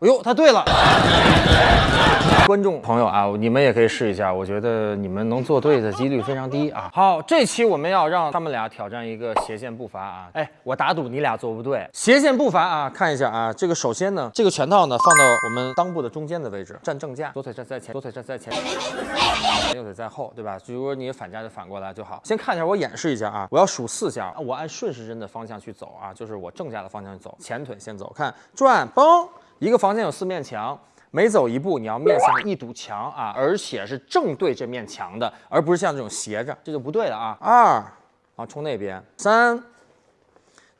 哎呦，他对了。观众朋友啊，你们也可以试一下，我觉得你们能做对的几率非常低啊。好，这期我们要让他们俩挑战一个斜线步伐啊。哎，我打赌你俩做不对。斜线步伐啊，看一下啊，这个首先呢，这个拳套呢放到我们裆部的中间的位置，站正架，左腿站在前，左腿站在前，右腿在后，对吧？如果你反架就反过来就好。先看一下，我演示一下啊，我要数四下，我按顺时针的方向去走啊，就是我正架的方向去走，前腿先走，看转，嘣，一个房间有四面墙。每走一步，你要面向一堵墙啊，而且是正对这面墙的，而不是像这种斜着，这就不对了啊。二，啊，冲那边。三，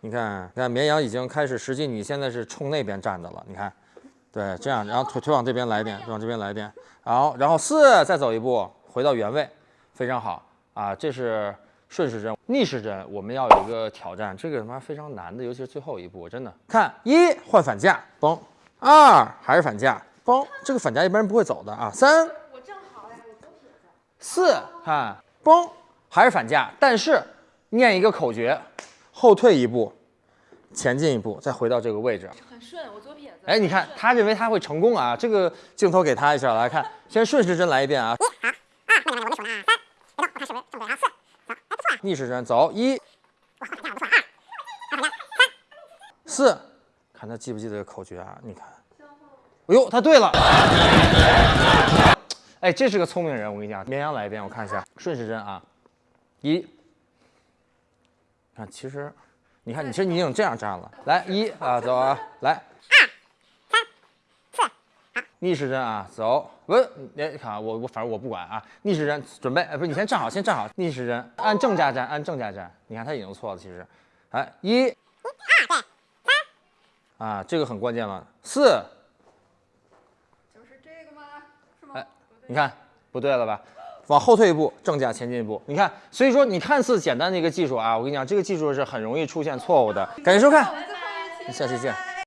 你看，你看绵羊已经开始，实际你现在是冲那边站的了。你看，对，这样，然后腿腿往这边来一点，往这边来一点。好，然后四，再走一步，回到原位，非常好啊。这是顺时针，逆时针我们要有一个挑战，这个他妈非常难的，尤其是最后一步，真的。看一换反架，嘣，二还是反架。嘣，这个反架一般人不会走的啊。三，我正好呀，我左撇。四，看，嘣，还是反架，但是念一个口诀，后退一步，前进一步，再回到这个位置。很顺，我左撇子。哎，你看他认为他会成功啊，这个镜头给他一下，来看，先顺时针来一遍啊。一，好，二，慢点，我的手呢？三，别动，我看是不是正对啊？四，走，哎，不错。逆时针走，一，哇，反架不错，二，二反架，三，四，看他记不记得口诀啊？你看。哎呦，他对了！哎，这是个聪明人，我跟你讲。绵羊来一遍，我看一下，顺时针啊，一，看，其实，你看，你其实你已经这样站了。来，一啊，走啊，来，二，三，四，好，逆时针啊，走，不，你看我我反正我不管啊，逆时针准备，哎，不是，你先站好，先站好，逆时针按正架站，按正架站。你看他已经错了，其实，哎，一，啊，这个很关键了，四。就是这个吗？是吗？哎你看不对了吧？往后退一步，正价前进一步。你看，所以说你看似简单的一个技术啊，我跟你讲，这个技术是很容易出现错误的。感谢收看，下期见。